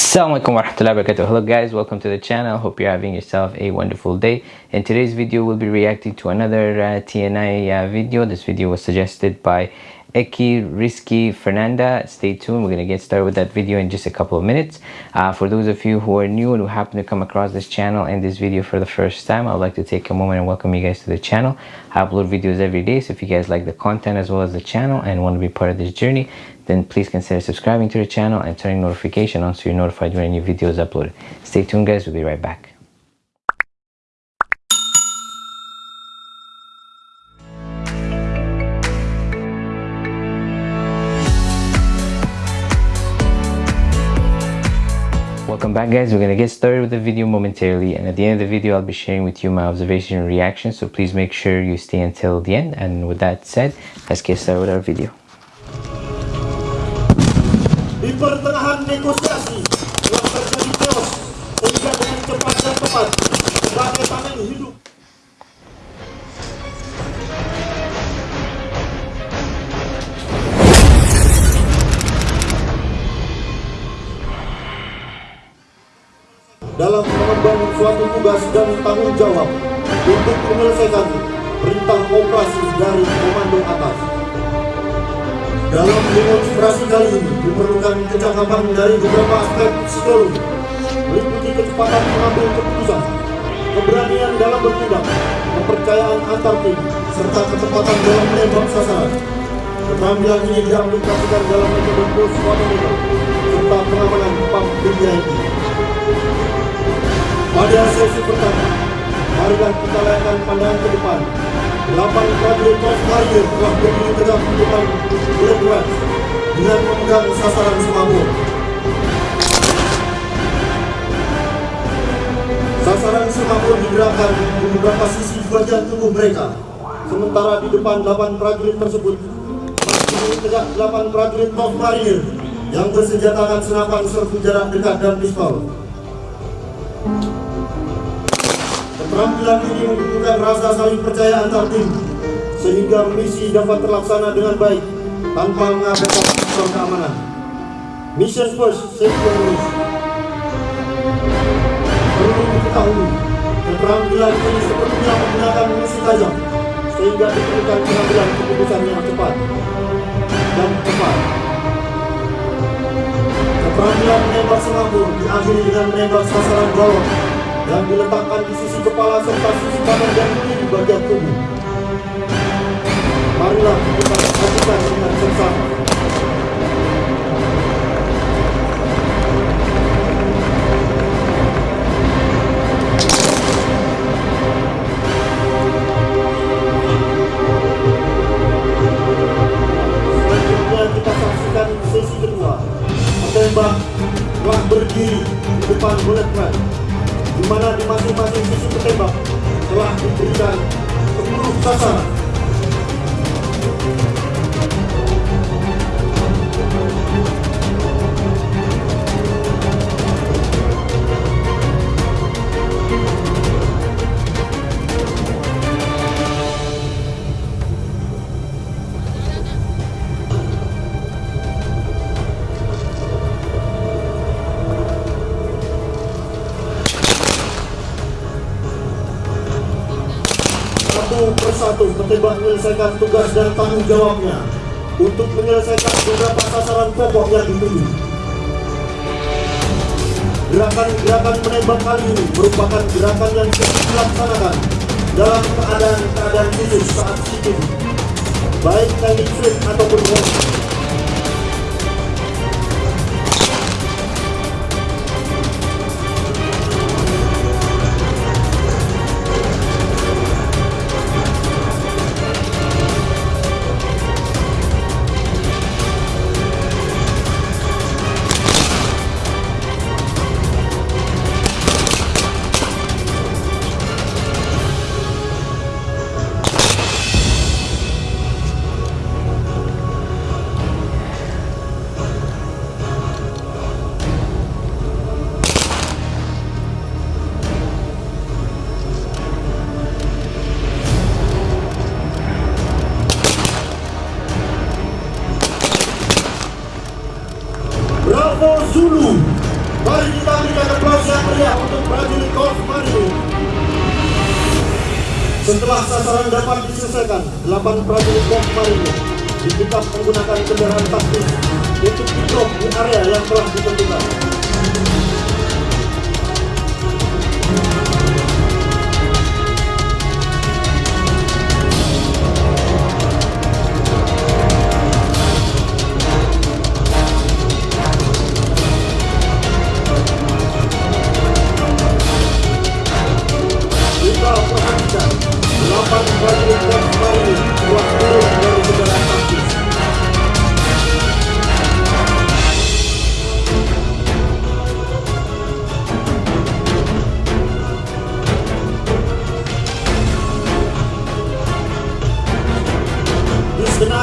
Assalamualaikum warahmatullahi wabarakatuh. Hello guys, welcome to the channel. Hope you're having yourself a wonderful day. In today's video, we'll be reacting to another uh, TNI uh, video. This video was suggested by Eki Risky Fernanda. Stay tuned. We're going to get started with that video in just a couple of minutes. Uh, for those of you who are new and who happen to come across this channel and this video for the first time, I'd like to take a moment and welcome you guys to the channel. I upload videos every day, so if you guys like the content as well as the channel and want to be part of this journey, then please consider subscribing to the channel and turning notification on so you're notified when new videos uploaded. Stay tuned guys, we'll be right back. Welcome back guys, we're gonna get started with the video momentarily and at the end of the video I'll be sharing with you my observation and reaction so please make sure you stay until the end. And with that said, let's get started with our video. Dalam mengemban suatu tugas dan tanggung jawab untuk menyelesaikan perintah operasi dari komando atas. Dalam demonstrasi kali ini diperlukan kecakapan dari beberapa aspek psikologi, meliputi kecepatan mengambil keputusan, keberanian dalam bertindak, kepercayaan antar tim, serta ketepatan dalam menembak sasaran. Keterampilan ini diaplikasikan dalam metode post serta pengamanan pump VIP. Pada sesi pertama, marilah kita layakkan pandangan ke depan. Delapan prajurit Coast Warrior telah berdiri tegak di depan Rats dengan memegang sasaran semabur. Sasaran semabur digerakkan di beberapa sisi bagian tubuh mereka. Sementara di depan delapan prajurit tersebut berdiri tegak delapan prajurit Coast Warrior yang bersenjatakan senapan serbu jarak dekat dan pistol. Keterampilan ini membutuhkan rasa saling percaya antar tim, sehingga misi dapat terlaksana dengan baik tanpa mengabaikan faktor keamanan. Mission first, safety first. Perlu diketahui, keterampilan ini sepenuhnya menggunakan misi tajam, sehingga diperlukan pengambilan keputusan yang cepat dan tepat. Keterampilan menembak semambur diakhiri dengan menembak sasaran gawat yang diletakkan di sisi kepala serta sisi kanan dan kiri bagian tubuh. Marilah kita lakukan dengan bersama. Awesome. Petembak menyelesaikan tugas dan tanggung jawabnya untuk menyelesaikan beberapa sasaran pokok yang dituju. Gerakan-gerakan menembak kali ini merupakan gerakan yang bisa dilaksanakan dalam keadaan-keadaan khusus saat situ, baik teknik flip ataupun untuk prajurit. Setelah sasaran dapat diselesaikan, 8 prajurit Korps Marinir dikitap menggunakan kendaraan taktis untuk di di area yang telah ditentukan.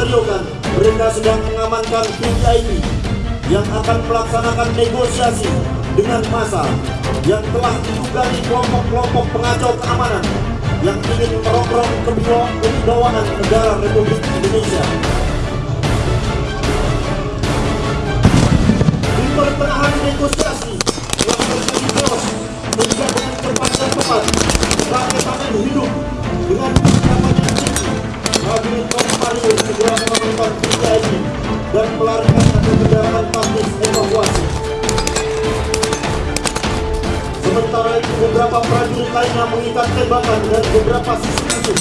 Kan mereka sedang mengamankan ini yang akan melaksanakan negosiasi dengan massa yang telah ditunggangi kelompok-kelompok pengacau keamanan yang ingin merongrong kewibawaan negara Republik Indonesia. Di pertengahan negosiasi yang terjadi terus sehingga dengan cepat dan rakyat hidup dengan persiapan yang tinggi dan melarikan ke kendaraan taktis evakuasi. Sementara itu beberapa prajurit lainnya mengikat tembakan dan beberapa sisi musuh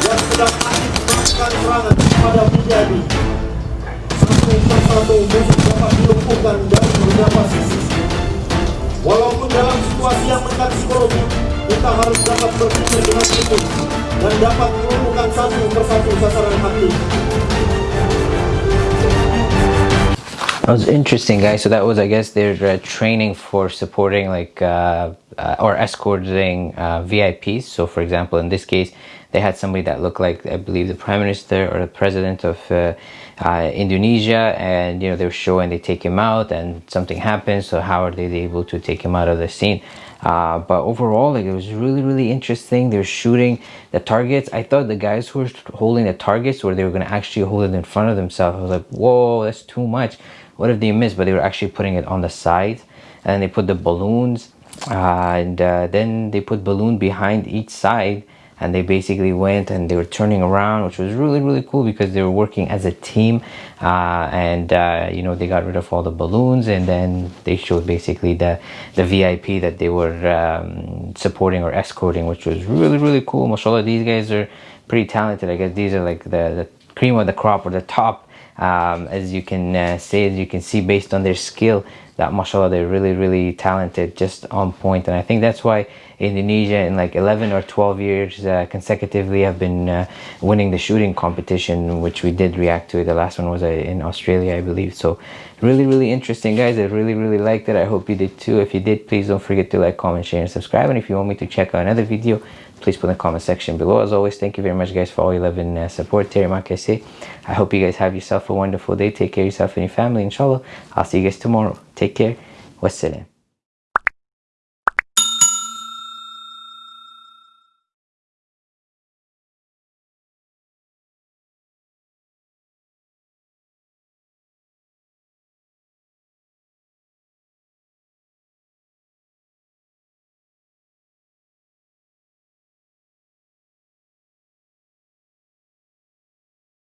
yang sedang aktif melakukan serangan kepada ini. Satu persatu musuh dapat dilumpuhkan dari beberapa sisi. Walaupun dalam situasi yang menekan psikologi, kita harus dapat berpikir dengan itu dan dapat melumpuhkan satu persatu sasaran aktif. That was interesting, guys. So that was, I guess, their uh, training for supporting, like, uh, uh, or escorting uh, VIPs. So, for example, in this case, they had somebody that looked like, I believe, the prime minister or the president of uh, uh, Indonesia, and you know they were showing they take him out, and something happens. So, how are they able to take him out of the scene? Uh, but overall like it was really really interesting they were shooting the targets i thought the guys who were holding the targets where they were going to actually hold it in front of themselves i was like whoa that's too much what if they missed but they were actually putting it on the side and they put the balloons uh, and uh, then they put balloon behind each side and they basically went and they were turning around which was really really cool because they were working as a team uh, and uh, you know they got rid of all the balloons and then they showed basically the the VIP that they were um, supporting or escorting which was really really cool. Mashallah these guys are pretty talented. I guess these are like the, the cream of the crop or the top um, as you can uh, say as you can see based on their skill that mashallah they're really really talented just on point. And I think that's why Indonesia in like 11 or 12 years uh, consecutively have been uh, winning the shooting competition which we did react to. The last one was uh, in Australia I believe. So really really interesting guys. I really really liked it. I hope you did too. If you did please don't forget to like comment share and subscribe. And if you want me to check out another video please put in the comment section below. As always thank you very much guys for all your love and uh, support. Terry Makase I hope you guys have yourself a wonderful day. Take care of yourself and your family inshallah. I'll see you guys tomorrow. Take care. Wassalam